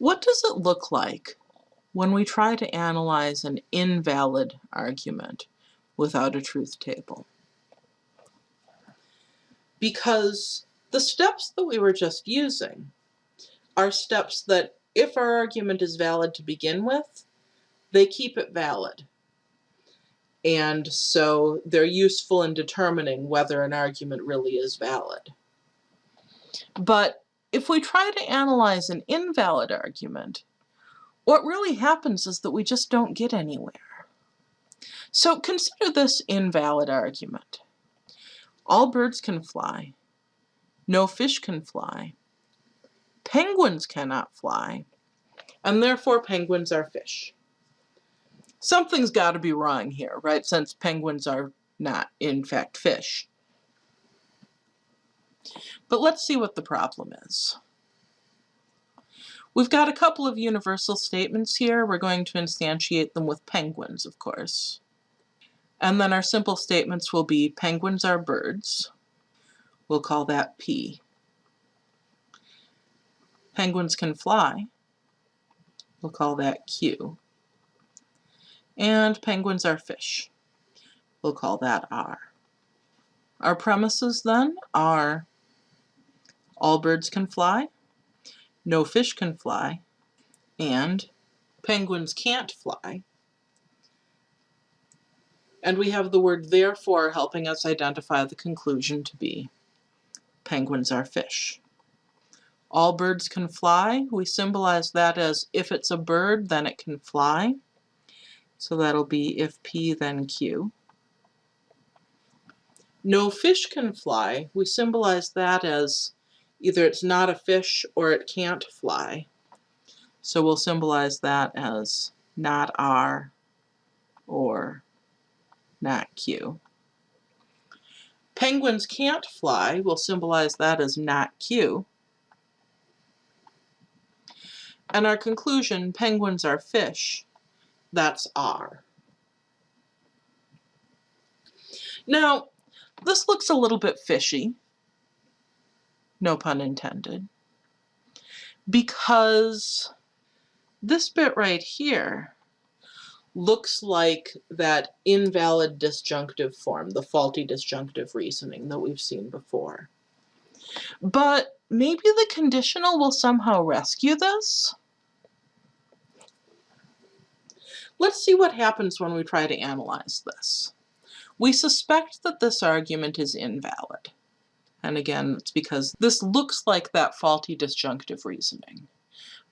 What does it look like when we try to analyze an invalid argument without a truth table? Because the steps that we were just using are steps that if our argument is valid to begin with, they keep it valid. And so they're useful in determining whether an argument really is valid. But if we try to analyze an invalid argument, what really happens is that we just don't get anywhere. So consider this invalid argument. All birds can fly. No fish can fly. Penguins cannot fly, and therefore penguins are fish. Something's got to be wrong here, right, since penguins are not, in fact, fish. But let's see what the problem is. We've got a couple of universal statements here. We're going to instantiate them with penguins, of course. And then our simple statements will be penguins are birds. We'll call that P. Penguins can fly. We'll call that Q. And penguins are fish. We'll call that R. Our premises then are all birds can fly, no fish can fly, and penguins can't fly. And we have the word therefore helping us identify the conclusion to be penguins are fish. All birds can fly. We symbolize that as if it's a bird, then it can fly. So that'll be if P, then Q. No fish can fly. We symbolize that as either it's not a fish or it can't fly. So we'll symbolize that as not R or not Q. Penguins can't fly. We'll symbolize that as not Q. And our conclusion, penguins are fish, that's R. Now, this looks a little bit fishy, no pun intended, because this bit right here looks like that invalid disjunctive form, the faulty disjunctive reasoning that we've seen before. But maybe the conditional will somehow rescue this? Let's see what happens when we try to analyze this. We suspect that this argument is invalid. And again, it's because this looks like that faulty disjunctive reasoning.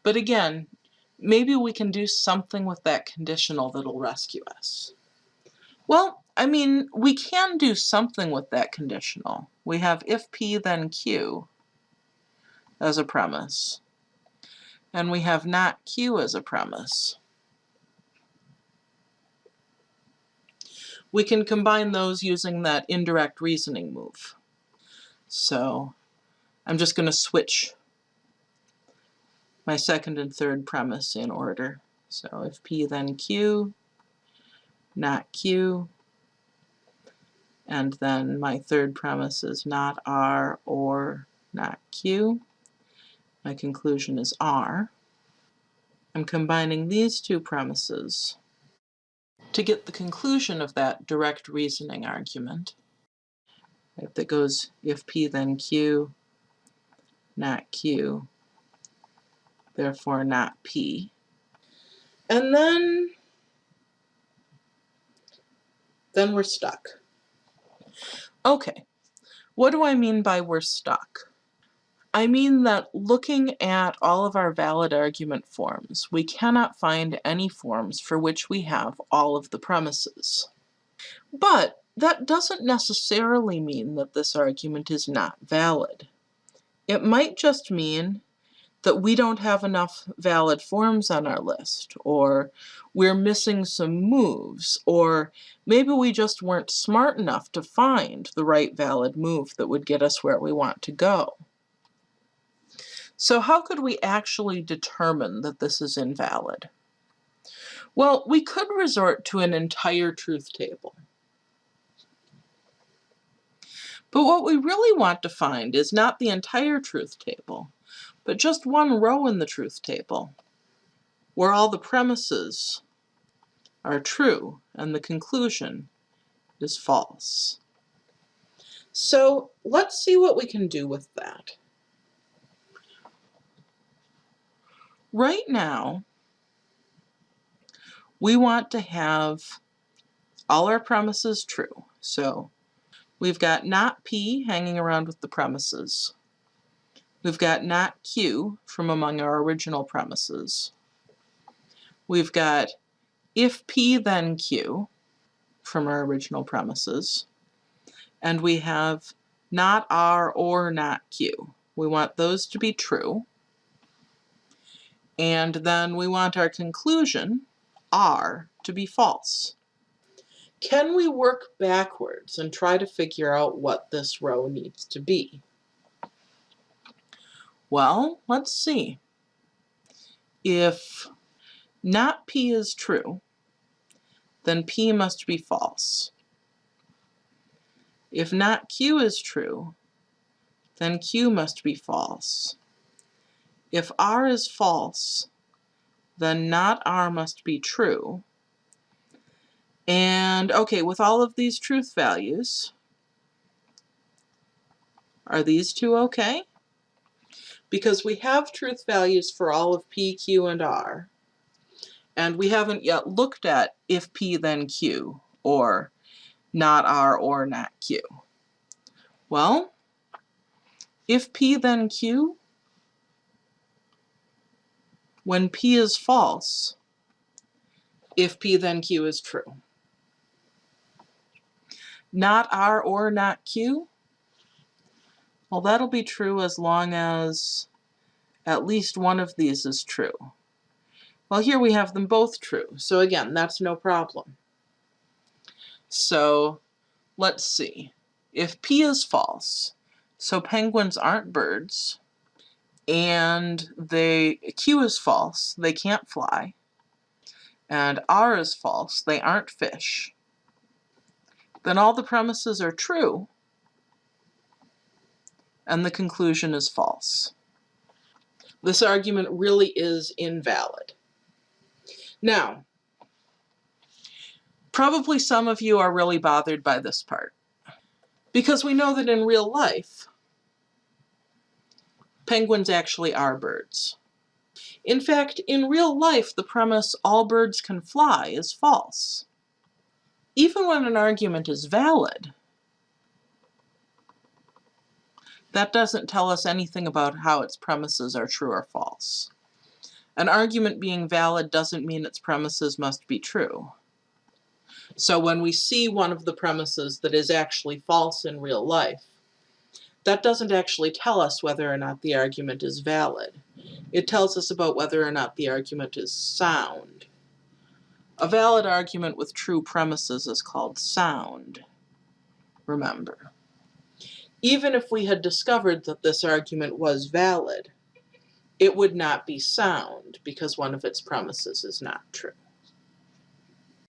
But again, maybe we can do something with that conditional that'll rescue us. Well, I mean, we can do something with that conditional. We have if P then Q as a premise. And we have not Q as a premise. We can combine those using that indirect reasoning move. So I'm just going to switch my second and third premise in order. So if P then Q, not Q, and then my third premise is not R or not Q. My conclusion is R. I'm combining these two premises to get the conclusion of that direct reasoning argument right, that goes if P then Q, not Q, therefore not P. And then, then we're stuck. Okay, what do I mean by we're stuck? I mean that looking at all of our valid argument forms, we cannot find any forms for which we have all of the premises. But that doesn't necessarily mean that this argument is not valid. It might just mean that we don't have enough valid forms on our list, or we're missing some moves, or maybe we just weren't smart enough to find the right valid move that would get us where we want to go. So how could we actually determine that this is invalid? Well, we could resort to an entire truth table. But what we really want to find is not the entire truth table, but just one row in the truth table where all the premises are true and the conclusion is false. So let's see what we can do with that. Right now, we want to have all our premises true. So we've got not P hanging around with the premises. We've got not Q from among our original premises. We've got if P then Q from our original premises. And we have not R or not Q. We want those to be true. And then we want our conclusion, R, to be false. Can we work backwards and try to figure out what this row needs to be? Well, let's see. If not P is true, then P must be false. If not Q is true, then Q must be false. If R is false, then not R must be true. And okay, with all of these truth values, are these two okay? Because we have truth values for all of P, Q, and R. And we haven't yet looked at if P then Q, or not R or not Q. Well, if P then Q, when P is false, if P then Q is true. Not R or not Q, well that'll be true as long as at least one of these is true. Well, here we have them both true. So again, that's no problem. So let's see. If P is false, so penguins aren't birds, and they Q is false, they can't fly, and R is false, they aren't fish, then all the premises are true, and the conclusion is false. This argument really is invalid. Now, probably some of you are really bothered by this part because we know that in real life, penguins actually are birds. In fact, in real life, the premise all birds can fly is false. Even when an argument is valid, that doesn't tell us anything about how its premises are true or false. An argument being valid doesn't mean its premises must be true. So when we see one of the premises that is actually false in real life, that doesn't actually tell us whether or not the argument is valid. It tells us about whether or not the argument is sound. A valid argument with true premises is called sound, remember. Even if we had discovered that this argument was valid, it would not be sound because one of its premises is not true.